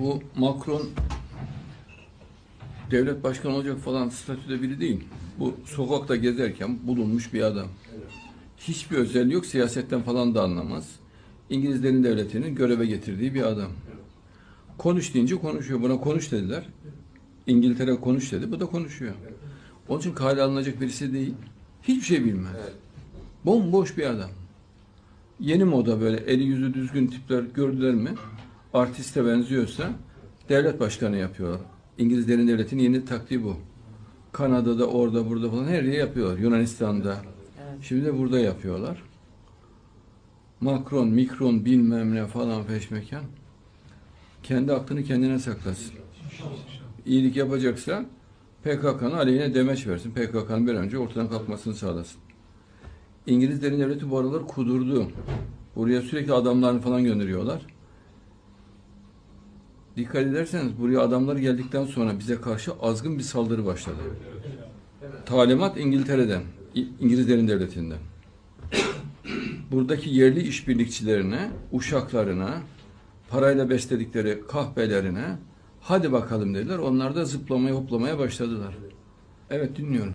Bu Macron devlet başkanı olacak falan statüde biri değil. Bu sokakta gezerken bulunmuş bir adam. Hiçbir özelliği yok, siyasetten falan da anlamaz. İngilizlerin devletinin göreve getirdiği bir adam. Konuş deyince konuşuyor. Buna konuş dediler. İngiltere konuş dedi. Bu da konuşuyor. Onun için kale alınacak birisi değil. Hiçbir şey bilmez. Bomboş bir adam. Yeni moda böyle eli yüzü düzgün tipler gördüler mi? Artiste benziyorsa devlet başkanı yapıyorlar. İngilizlerin devletinin yeni taktiği bu. Kanada'da, orada, burada falan her yere yapıyorlar. Yunanistan'da. Şimdi de burada yapıyorlar. Macron, Mikron bilmem ne falan peşmekan. Kendi aklını kendine saklasın. İyilik yapacaksa PKK'nın aleyhine demeç versin. PKK'nın bir önce ortadan kalkmasını sağlasın. İngilizlerin devleti bu aralar kudurdu. Buraya sürekli adamlarını falan gönderiyorlar. Dikkat ederseniz buraya adamlar geldikten sonra bize karşı azgın bir saldırı başladı. Talimat İngiltere'den, İngilizlerin devletinden. Buradaki yerli işbirlikçilerine, uşaklarına, parayla besledikleri kahpelerine hadi bakalım dediler. Onlar da zıplamaya hoplamaya başladılar. Evet dinliyorum.